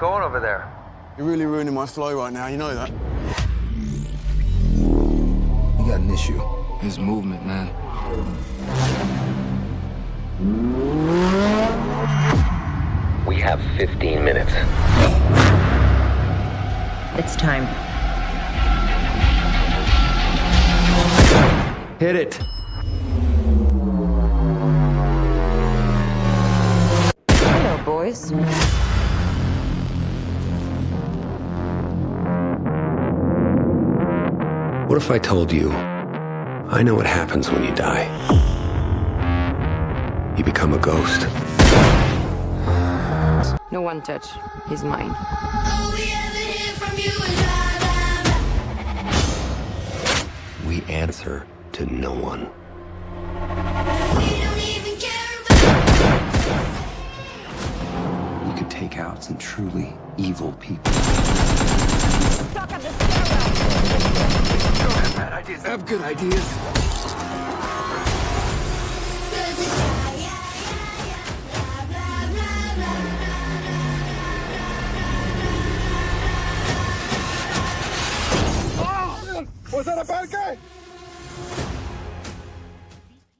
going over there? You're really ruining my flow right now, you know that? You got an issue. His movement, man. We have 15 minutes. It's time. Hit it. Hello, boys. What if I told you I know what happens when you die? You become a ghost. No one touch. He's mine. We answer to no one. We don't even care about You could take out some truly evil people. Have good ideas. Ah! Was that a bad guy?